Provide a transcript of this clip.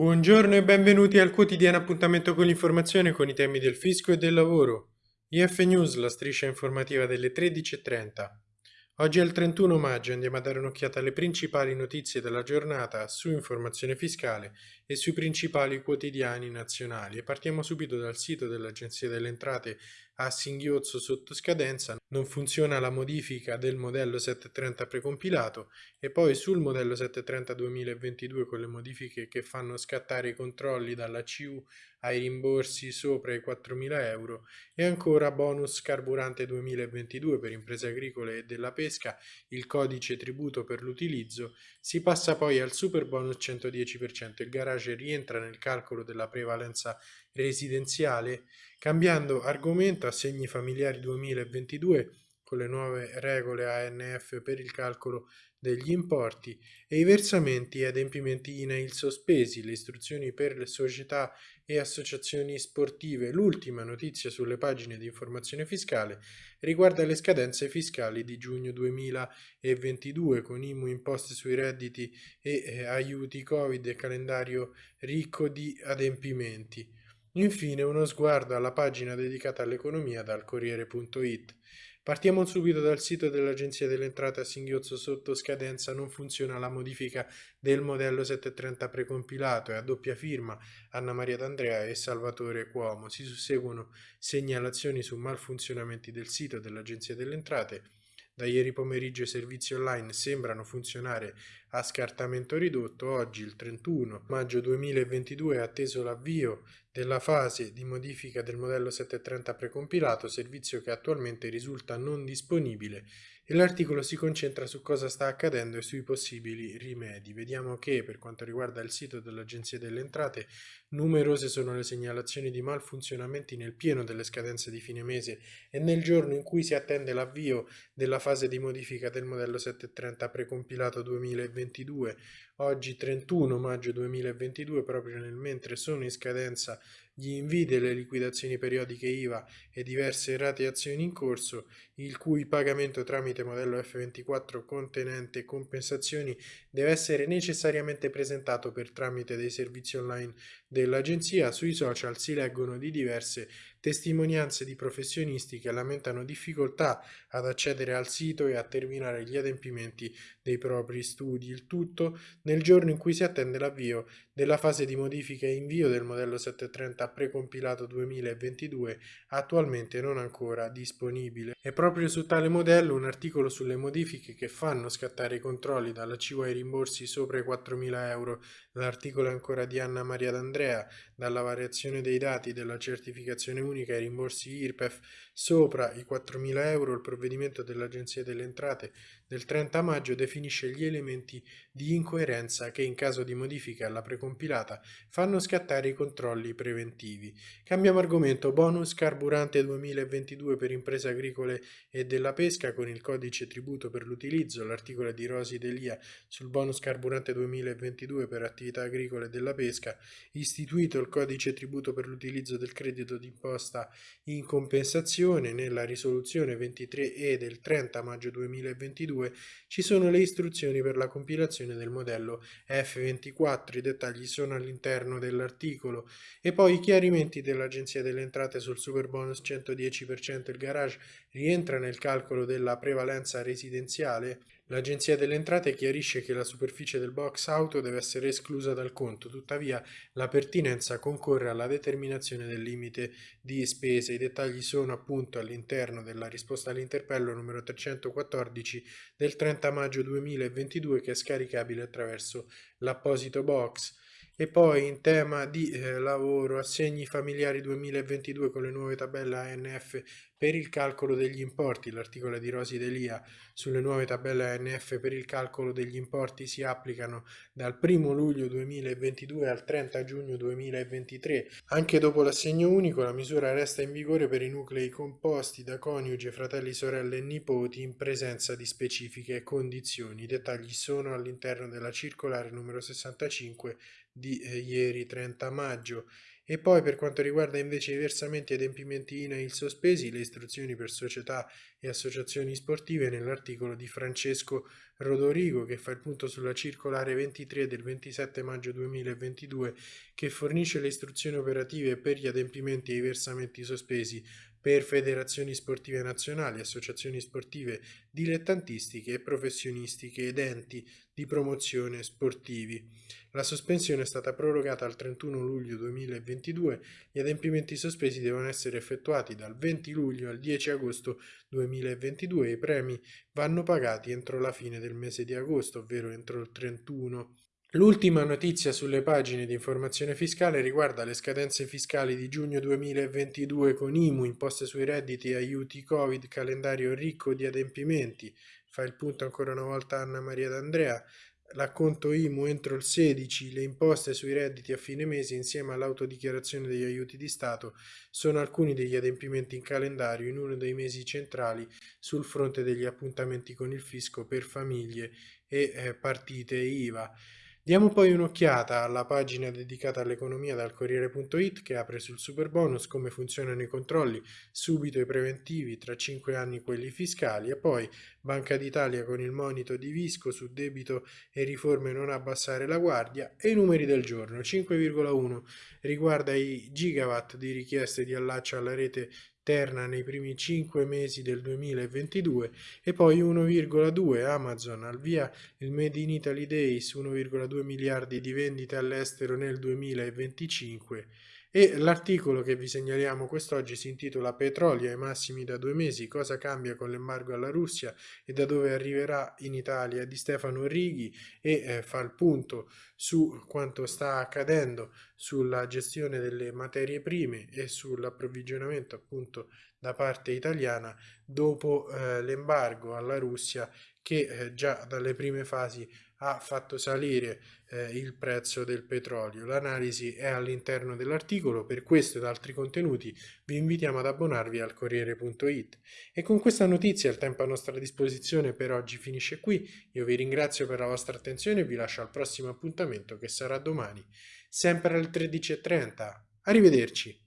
Buongiorno e benvenuti al quotidiano appuntamento con l'informazione con i temi del fisco e del lavoro. IF News, la striscia informativa delle 13.30. Oggi è il 31 maggio andiamo a dare un'occhiata alle principali notizie della giornata su informazione fiscale e sui principali quotidiani nazionali e partiamo subito dal sito dell'Agenzia delle Entrate a singhiozzo sotto scadenza, non funziona la modifica del modello 730 precompilato e poi sul modello 730 2022 con le modifiche che fanno scattare i controlli dalla CU ai rimborsi sopra i 4.000 euro e ancora bonus carburante 2022 per imprese agricole e della pesca, il codice tributo per l'utilizzo, si passa poi al super bonus 110%, il garage rientra nel calcolo della prevalenza residenziale, cambiando argomento assegni familiari 2022 con le nuove regole ANF per il calcolo degli importi e i versamenti e adempimenti INAIL sospesi, le istruzioni per le società e associazioni sportive. L'ultima notizia sulle pagine di informazione fiscale riguarda le scadenze fiscali di giugno 2022 con IMU imposte sui redditi e eh, aiuti Covid e calendario ricco di adempimenti. Infine uno sguardo alla pagina dedicata all'economia dal Corriere.it. Partiamo subito dal sito dell'Agenzia delle Entrate a singhiozzo sotto scadenza non funziona la modifica del modello 730 precompilato e a doppia firma Anna Maria D'Andrea e Salvatore Cuomo. Si susseguono segnalazioni su malfunzionamenti del sito dell'Agenzia delle Entrate da ieri pomeriggio i servizi online sembrano funzionare a scartamento ridotto. Oggi, il 31 maggio 2022, è atteso l'avvio della fase di modifica del modello 730 precompilato, servizio che attualmente risulta non disponibile e l'articolo si concentra su cosa sta accadendo e sui possibili rimedi. Vediamo che per quanto riguarda il sito dell'Agenzia delle Entrate, numerose sono le segnalazioni di malfunzionamenti nel pieno delle scadenze di fine mese e nel giorno in cui si attende l'avvio della fase di modifica del modello 730 precompilato 2022. Oggi 31 maggio 2022, proprio nel mentre sono in scadenza gli invii delle liquidazioni periodiche IVA e diverse rateazioni in corso, il cui pagamento tramite modello F24 contenente compensazioni deve essere necessariamente presentato per tramite dei servizi online dell'agenzia, sui social si leggono di diverse testimonianze di professionisti che lamentano difficoltà ad accedere al sito e a terminare gli adempimenti dei propri studi, il tutto nel giorno in cui si attende l'avvio della fase di modifica e invio del modello 730 precompilato 2022 attualmente non ancora disponibile. E proprio su tale modello un articolo sulle modifiche che fanno scattare i controlli dalla CIU ai rimborsi sopra i 4.000 euro, l'articolo è ancora di Anna Maria D'Andrea, dalla variazione dei dati della certificazione unica ai rimborsi IRPEF sopra i 4.000 euro, il provvedimento dell'Agenzia delle Entrate del 30 maggio definisce gli elementi di incoerenza che in caso di modifica alla precompilata fanno scattare i controlli preventivi. Cambiamo argomento, bonus carburante 2022 per imprese agricole e della pesca con il codice tributo per l'utilizzo, l'articolo di Rosi Delia sul bonus carburante 2022 per attività agricole e della pesca, istituito il codice tributo per l'utilizzo del credito d'imposta in compensazione. Nella risoluzione 23E del 30 maggio 2022 2 ci sono le istruzioni per la compilazione del modello F24, i dettagli sono all'interno dell'articolo. E poi i chiarimenti dell'Agenzia delle Entrate sul super bonus 110% il garage rientra nel calcolo della prevalenza residenziale L'Agenzia delle Entrate chiarisce che la superficie del box auto deve essere esclusa dal conto, tuttavia la pertinenza concorre alla determinazione del limite di spese. I dettagli sono appunto all'interno della risposta all'interpello numero 314 del 30 maggio 2022 che è scaricabile attraverso l'apposito box. E poi in tema di eh, lavoro, assegni familiari 2022 con le nuove tabelle ANF per il calcolo degli importi, l'articolo di Rosi Delia sulle nuove tabelle ANF per il calcolo degli importi si applicano dal 1 luglio 2022 al 30 giugno 2023. Anche dopo l'assegno unico la misura resta in vigore per i nuclei composti da coniuge, fratelli, sorelle e nipoti in presenza di specifiche condizioni. I dettagli sono all'interno della circolare numero 65 di eh, ieri 30 maggio E poi per quanto riguarda invece i versamenti e adempimenti INAIL sospesi, le istruzioni per società e associazioni sportive nell'articolo di Francesco Rodorigo che fa il punto sulla circolare 23 del 27 maggio 2022 che fornisce le istruzioni operative per gli adempimenti e i versamenti sospesi per federazioni sportive nazionali, associazioni sportive dilettantistiche e professionistiche ed enti di promozione sportivi. La sospensione è stata prorogata al 31 luglio 2022, gli adempimenti sospesi devono essere effettuati dal 20 luglio al 10 agosto 2022 e i premi vanno pagati entro la fine del mese di agosto, ovvero entro il 31 L'ultima notizia sulle pagine di informazione fiscale riguarda le scadenze fiscali di giugno 2022 con IMU, imposte sui redditi, aiuti Covid, calendario ricco di adempimenti. Fa il punto ancora una volta Anna Maria D'Andrea. L'acconto IMU entro il 16, le imposte sui redditi a fine mese insieme all'autodichiarazione degli aiuti di Stato sono alcuni degli adempimenti in calendario in uno dei mesi centrali sul fronte degli appuntamenti con il fisco per famiglie e eh, partite IVA. Diamo poi un'occhiata alla pagina dedicata all'economia dal Corriere.it che apre sul super bonus, come funzionano i controlli, subito i preventivi, tra 5 anni quelli fiscali e poi Banca d'Italia con il monito di Visco su debito e riforme non abbassare la guardia e i numeri del giorno. 5,1 riguarda i gigawatt di richieste di allaccio alla rete Terna nei primi 5 mesi del 2022 e poi 1,2 Amazon al via il Made in Italy Days 1,2 miliardi di vendite all'estero nel 2025 e l'articolo che vi segnaliamo quest'oggi si intitola Petrolio ai massimi da due mesi, cosa cambia con l'embargo alla Russia e da dove arriverà in Italia? di Stefano Righi e eh, fa il punto su quanto sta accadendo sulla gestione delle materie prime e sull'approvvigionamento appunto da parte italiana dopo eh, l'embargo alla Russia che eh, già dalle prime fasi ha fatto salire eh, il prezzo del petrolio. L'analisi è all'interno dell'articolo, per questo ed altri contenuti vi invitiamo ad abbonarvi al Corriere.it. E con questa notizia il tempo a nostra disposizione per oggi finisce qui, io vi ringrazio per la vostra attenzione e vi lascio al prossimo appuntamento che sarà domani, sempre alle 13.30. Arrivederci!